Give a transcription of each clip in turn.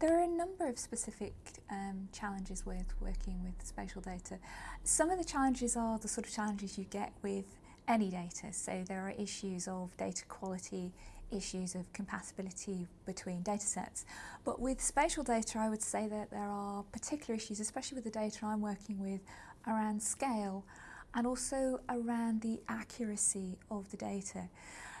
There are a number of specific um, challenges with working with spatial data. Some of the challenges are the sort of challenges you get with any data. So there are issues of data quality, issues of compatibility between data sets. But with spatial data, I would say that there are particular issues, especially with the data I'm working with, around scale and also around the accuracy of the data.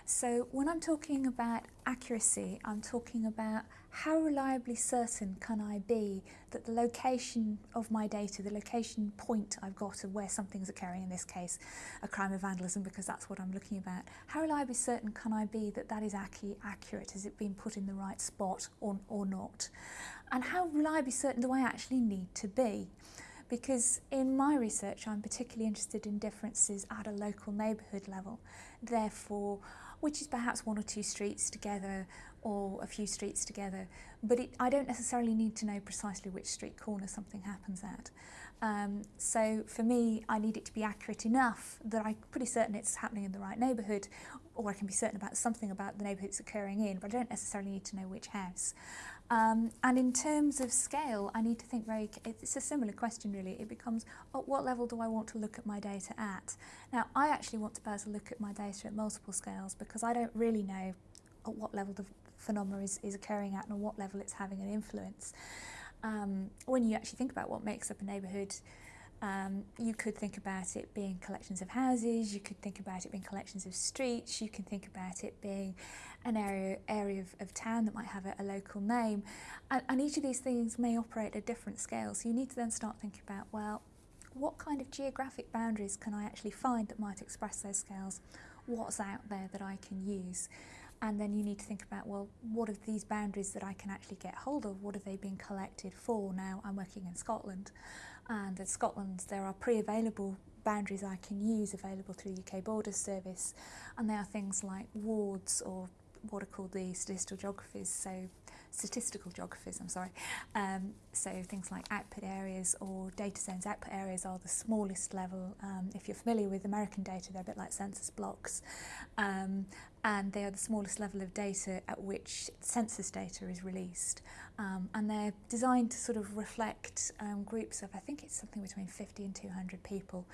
So when I'm talking about accuracy, I'm talking about how reliably certain can I be that the location of my data, the location point I've got of where something's occurring, in this case a crime of vandalism because that's what I'm looking about, how reliably certain can I be that that is actually accurate? Has it been put in the right spot or, or not? And how reliably certain do I actually need to be? because in my research I'm particularly interested in differences at a local neighbourhood level, therefore which is perhaps one or two streets together or a few streets together, but it, I don't necessarily need to know precisely which street corner something happens at. Um, so for me, I need it to be accurate enough that I'm pretty certain it's happening in the right neighbourhood, or I can be certain about something about the neighbourhood it's occurring in, but I don't necessarily need to know which house. Um, and in terms of scale, I need to think very, it's a similar question really. It becomes, at what level do I want to look at my data at? Now, I actually want to be able to look at my data at multiple scales because I don't really know at what level the phenomena is, is occurring at and on what level it's having an influence. Um, when you actually think about what makes up a neighbourhood, um, you could think about it being collections of houses, you could think about it being collections of streets, you can think about it being an area area of, of town that might have a, a local name. And, and each of these things may operate at different scales. So you need to then start thinking about, well, what kind of geographic boundaries can I actually find that might express those scales? What's out there that I can use? And then you need to think about, well, what are these boundaries that I can actually get hold of? What are they being collected for now? I'm working in Scotland. And in Scotland, there are pre-available boundaries I can use available through the UK Border Service. And they are things like wards or what are called the statistical geographies. So statistical geographies, I'm sorry. Um, so things like output areas or data zones. Output areas are the smallest level. Um, if you're familiar with American data, they're a bit like census blocks. Um, and they are the smallest level of data at which census data is released. Um, and they're designed to sort of reflect um, groups of, I think it's something between 50 and 200 people.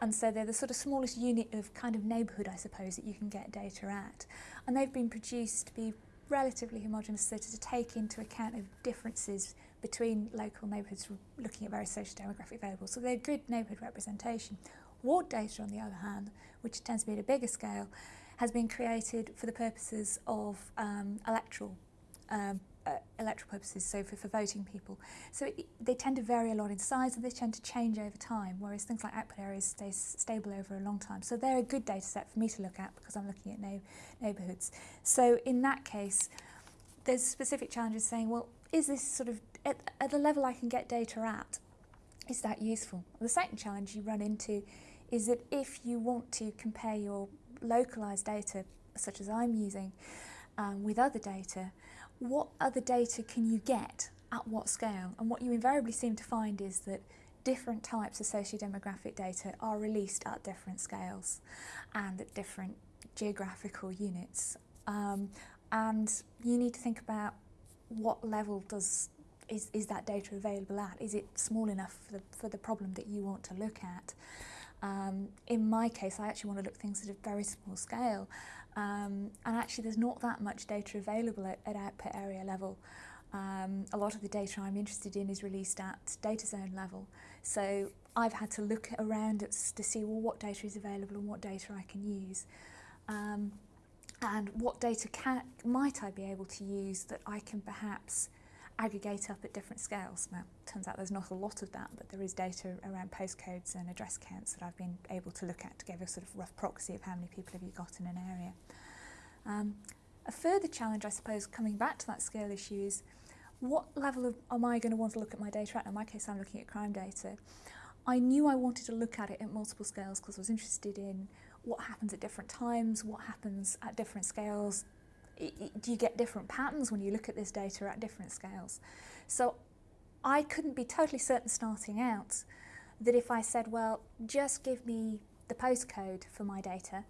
And so they're the sort of smallest unit of kind of neighbourhood, I suppose, that you can get data at. And they've been produced to be relatively homogenous so to take into account of differences between local neighbourhoods looking at various social demographic variables. So they're good neighbourhood representation. Ward data, on the other hand, which tends to be at a bigger scale, has been created for the purposes of um, electoral um, uh, electoral purposes, so for, for voting people. So it, they tend to vary a lot in size and they tend to change over time, whereas things like output areas stay stable over a long time. So they're a good data set for me to look at because I'm looking at no, neighbourhoods. So in that case, there's specific challenges saying, well, is this sort of, at, at the level I can get data at, is that useful? The second challenge you run into is that if you want to compare your localized data, such as I'm using, um, with other data, what other data can you get at what scale? And what you invariably seem to find is that different types of socio-demographic data are released at different scales and at different geographical units. Um, and you need to think about what level does is, is that data available at? Is it small enough for the, for the problem that you want to look at? Um, in my case, I actually want to look things at a very small scale. Um, and actually, there's not that much data available at, at output area level. Um, a lot of the data I'm interested in is released at data zone level. So I've had to look around at, to see well, what data is available and what data I can use. Um, and what data can, might I be able to use that I can perhaps aggregate up at different scales. Now, turns out there's not a lot of that, but there is data around postcodes and address counts that I've been able to look at to give a sort of rough proxy of how many people have you got in an area. Um, a further challenge, I suppose, coming back to that scale issue is what level of, am I going to want to look at my data at? In my case, I'm looking at crime data. I knew I wanted to look at it at multiple scales because I was interested in what happens at different times, what happens at different scales, do you get different patterns when you look at this data at different scales? So I couldn't be totally certain starting out that if I said, well, just give me the postcode for my data,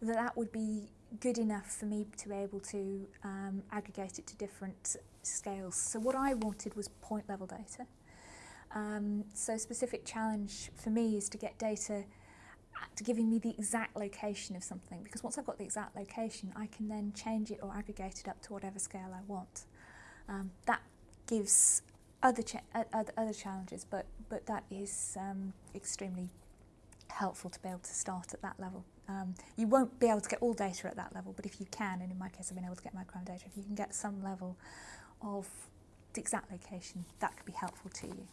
that that would be good enough for me to be able to um, aggregate it to different scales. So what I wanted was point level data. Um, so specific challenge for me is to get data to giving me the exact location of something because once I've got the exact location I can then change it or aggregate it up to whatever scale I want. Um, that gives other, cha other, other challenges but, but that is um, extremely helpful to be able to start at that level. Um, you won't be able to get all data at that level but if you can and in my case I've been able to get my crime data if you can get some level of the exact location that could be helpful to you.